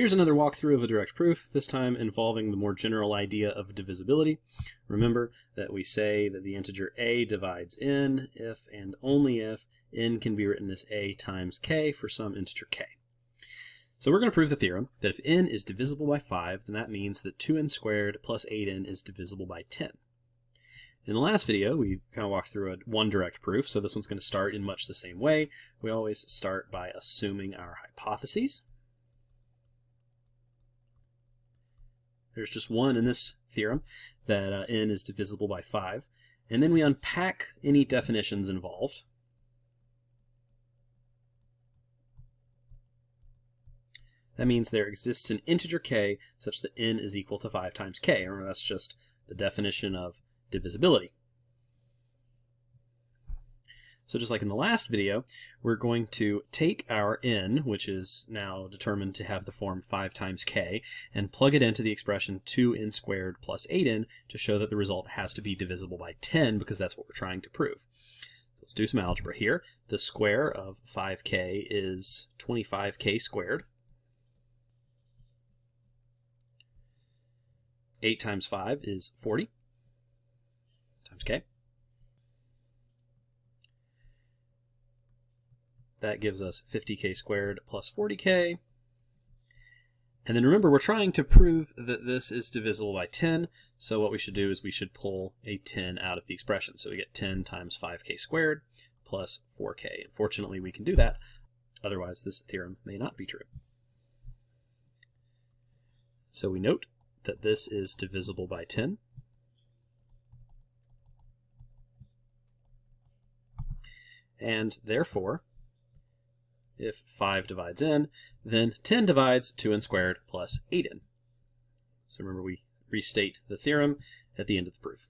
Here's another walkthrough of a direct proof, this time involving the more general idea of divisibility. Remember that we say that the integer a divides n if and only if n can be written as a times k for some integer k. So we're going to prove the theorem that if n is divisible by 5, then that means that 2n squared plus 8n is divisible by 10. In the last video, we kind of walked through a one direct proof, so this one's going to start in much the same way. We always start by assuming our hypotheses. There's just one in this theorem, that uh, n is divisible by 5. And then we unpack any definitions involved. That means there exists an integer k such that n is equal to 5 times k. Remember, that's just the definition of divisibility. So just like in the last video, we're going to take our n, which is now determined to have the form 5 times k, and plug it into the expression 2n squared plus 8n to show that the result has to be divisible by 10 because that's what we're trying to prove. Let's do some algebra here. The square of 5k is 25k squared. 8 times 5 is 40 times k. That gives us 50k squared plus 40k. And then remember, we're trying to prove that this is divisible by 10. So what we should do is we should pull a 10 out of the expression. So we get 10 times 5k squared plus 4k. Unfortunately, we can do that. Otherwise, this theorem may not be true. So we note that this is divisible by 10. And therefore, if 5 divides n, then 10 divides 2n squared plus 8n. So remember we restate the theorem at the end of the proof.